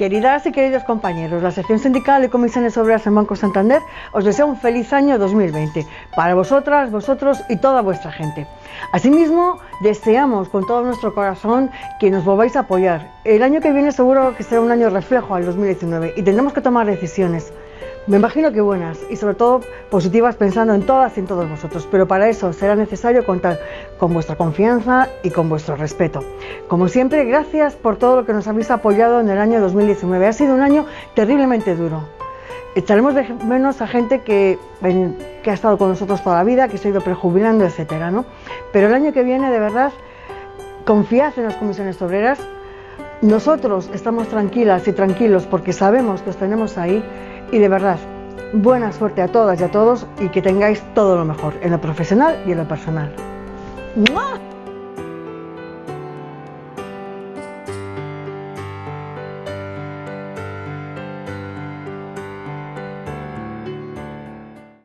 Queridas y queridos compañeros, la sección sindical y comisiones obreras en Banco Santander os desea un feliz año 2020 para vosotras, vosotros y toda vuestra gente. Asimismo, deseamos con todo nuestro corazón que nos volváis a apoyar. El año que viene seguro que será un año reflejo al 2019 y tendremos que tomar decisiones. Me imagino que buenas y sobre todo positivas pensando en todas y en todos vosotros, pero para eso será necesario contar con vuestra confianza y con vuestro respeto. Como siempre, gracias por todo lo que nos habéis apoyado en el año 2019. Ha sido un año terriblemente duro. Echaremos de menos a gente que, que ha estado con nosotros toda la vida, que se ha ido prejubilando, etcétera, ¿no? Pero el año que viene, de verdad, confiad en las comisiones obreras. Nosotros estamos tranquilas y tranquilos porque sabemos que os tenemos ahí y de verdad, buena suerte a todas y a todos y que tengáis todo lo mejor en lo profesional y en lo personal.